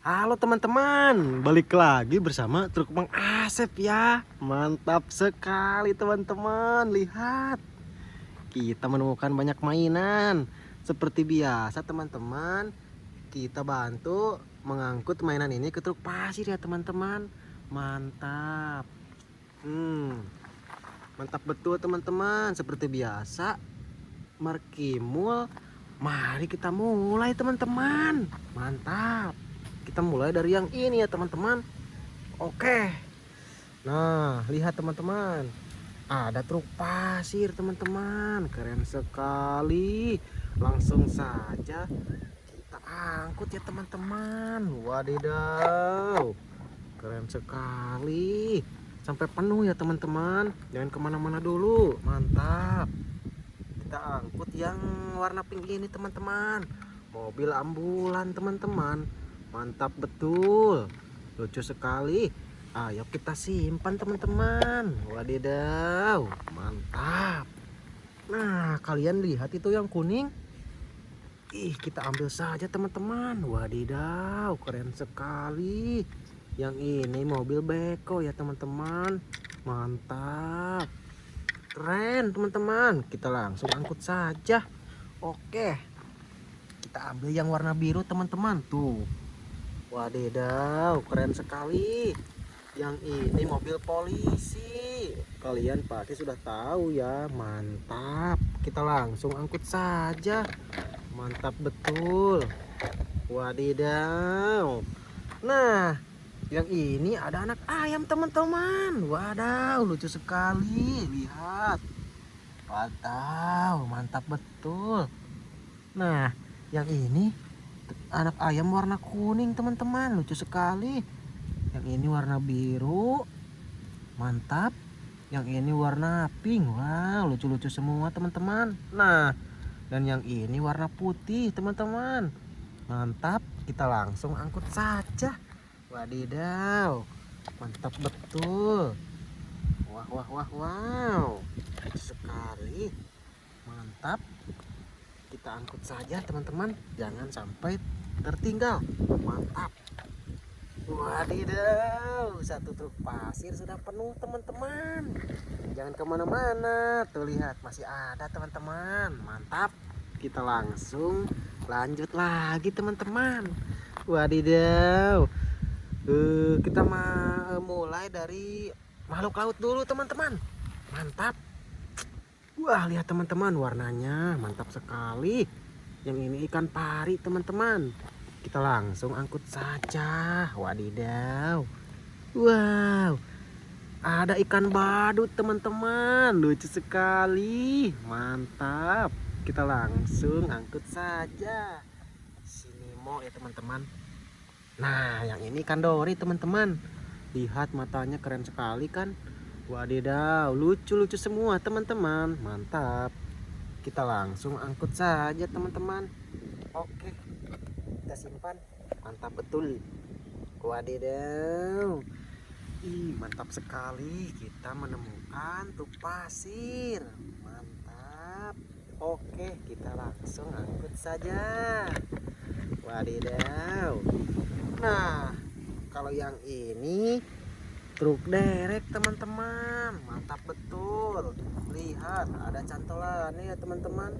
Halo teman-teman, balik lagi bersama truk Bang Asep ya. Mantap sekali teman-teman, lihat. Kita menemukan banyak mainan. Seperti biasa teman-teman, kita bantu mengangkut mainan ini ke truk pasir ya teman-teman. Mantap. Hmm. Mantap betul teman-teman, seperti biasa. Markimul, mari kita mulai teman-teman. Mantap kita mulai dari yang ini ya teman-teman. Oke. Nah lihat teman-teman. Ada truk pasir teman-teman. Keren sekali. Langsung saja kita angkut ya teman-teman. Wadidaw. Keren sekali. Sampai penuh ya teman-teman. Jangan ke mana-mana dulu. Mantap. Kita angkut yang warna pink ini teman-teman. Mobil ambulan teman-teman mantap betul. Lucu sekali. Ayo kita simpan teman-teman. Wadidaw mantap. Nah kalian lihat itu yang kuning? Ih kita ambil saja teman-teman. Wadidaw keren sekali. Yang ini mobil beko ya teman-teman. Mantap. Keren teman-teman. Kita langsung angkut saja. Oke. Kita ambil yang warna biru teman-teman. Tuh Wadidaw, keren sekali. Yang ini mobil polisi. Kalian pasti sudah tahu ya, mantap. Kita langsung angkut saja. Mantap betul. Wadidaw. Nah, yang ini ada anak ayam teman-teman. Wadaw, lucu sekali. Lihat. Wadaw, mantap betul. Nah, yang ini anak ayam warna kuning teman-teman. Lucu sekali. Yang ini warna biru. Mantap. Yang ini warna pink. Wow lucu-lucu semua teman-teman. Nah dan yang ini warna putih teman-teman. Mantap. Kita langsung angkut saja. Wadidaw. Mantap betul. Wah wah wah wow. Lucu sekali. Mantap. Kita angkut saja teman-teman. Jangan sampai tertinggal. Mantap. Wadidaw satu truk pasir sudah penuh teman-teman. Jangan ke mana-mana. Tuh lihat masih ada teman-teman. Mantap. Kita langsung lanjut lagi teman-teman. Wadidaw. Uh, kita mau mulai dari makhluk laut dulu teman-teman. Mantap. Wah lihat teman-teman warnanya mantap sekali. Yang ini ikan pari teman-teman. Kita langsung angkut saja. Wadidaw. Wow. Ada ikan badut teman-teman. Lucu sekali. Mantap. Kita langsung angkut saja. Sini mau ya teman-teman. Nah yang ini ikan dori teman-teman. Lihat matanya keren sekali kan. Wadidaw, lucu-lucu semua teman-teman. Mantap. Kita langsung angkut saja teman-teman. Oke. Kita simpan. Mantap betul. Wadidaw. Ih, mantap sekali. Kita menemukan tuh pasir. Mantap. Oke, kita langsung angkut saja. Wadidaw. Nah, kalau yang ini truk derek teman-teman mantap betul lihat ada cantolannya ya teman-teman.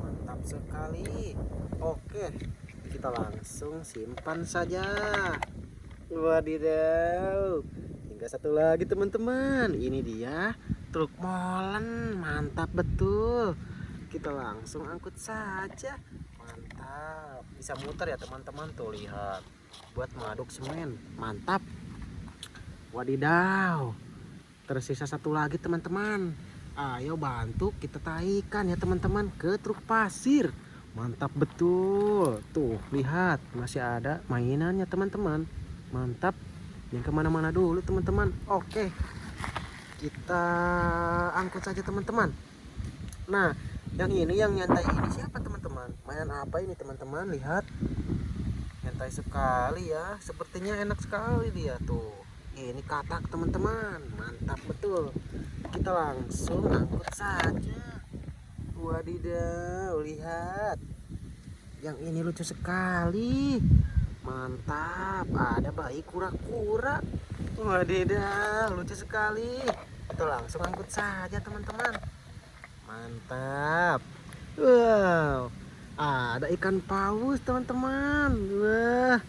Mantap sekali. Oke kita langsung simpan saja. Wadidaw. Tinggal satu lagi teman-teman. Ini dia truk molen. Mantap betul. Kita langsung angkut saja. Mantap. Bisa muter ya teman-teman. Tuh lihat. Buat mengaduk semen. Mantap. Wadidaw. Tersisa satu lagi teman-teman. Ayo bantu kita taikan ya teman-teman ke truk pasir. Mantap betul. Tuh lihat masih ada mainannya teman-teman. Mantap. Yang ke mana-mana dulu teman-teman. Oke. Kita angkut saja teman-teman. Nah yang ini yang nyantai ini siapa teman-teman? Mainan apa ini teman-teman? Lihat. Nyantai sekali ya. Sepertinya enak sekali dia tuh ini katak teman-teman mantap betul kita langsung angkut saja wadidaw lihat yang ini lucu sekali Mantap, ada bayi kura-kura. Wadidaw, lucu sekali. Itu langsung angkut saja teman-teman. Mantap. Wow, ada ikan paus teman-teman. Wah,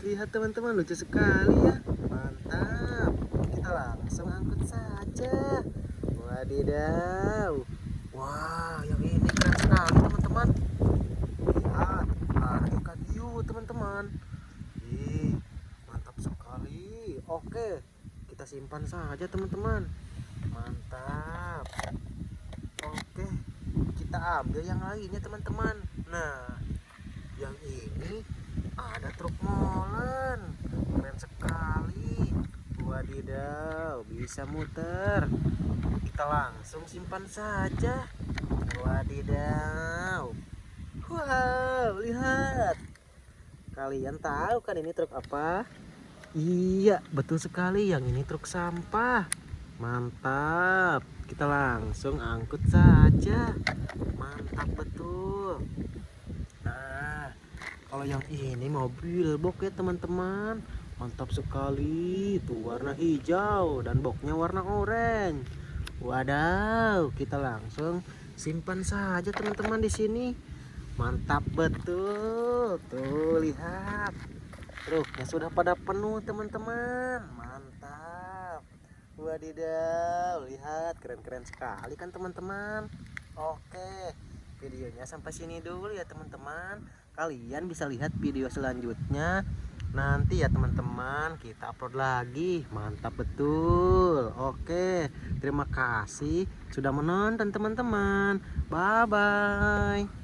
lihat teman-teman lucu sekali ya. Mantap. Kita langsung angkut saja. Wadidaw. Wah, yang ini keren sekali teman-teman. Lihat, ada ikan hiu teman-teman. Mantap sekali. Oke, kita simpan saja teman-teman. Mantap. Oke, kita ambil yang lainnya teman-teman. Nah, yang ini ada truk molen. Keren sekali. Wadidaw, bisa muter. Kita langsung simpan saja. Wadidaw. Wow, lihat. Kalian tahu kan ini truk apa? Iya, betul sekali. Yang ini truk sampah. Mantap. Kita langsung angkut saja. Mantap betul. Kalau yang ini mobil box ya teman-teman. Mantap sekali. Tuh warna hijau dan boxnya warna oranye. Wadaw, kita langsung simpan saja teman-teman di sini. Mantap betul. Tuh lihat. Truknya sudah pada penuh teman-teman. Mantap. Wadidaw, lihat keren-keren sekali kan teman-teman. Oke, videonya sampai sini dulu ya teman-teman. Kalian bisa lihat video selanjutnya. Nanti ya teman-teman kita upload lagi. Mantap betul. Oke terima kasih sudah menonton teman-teman. Bye bye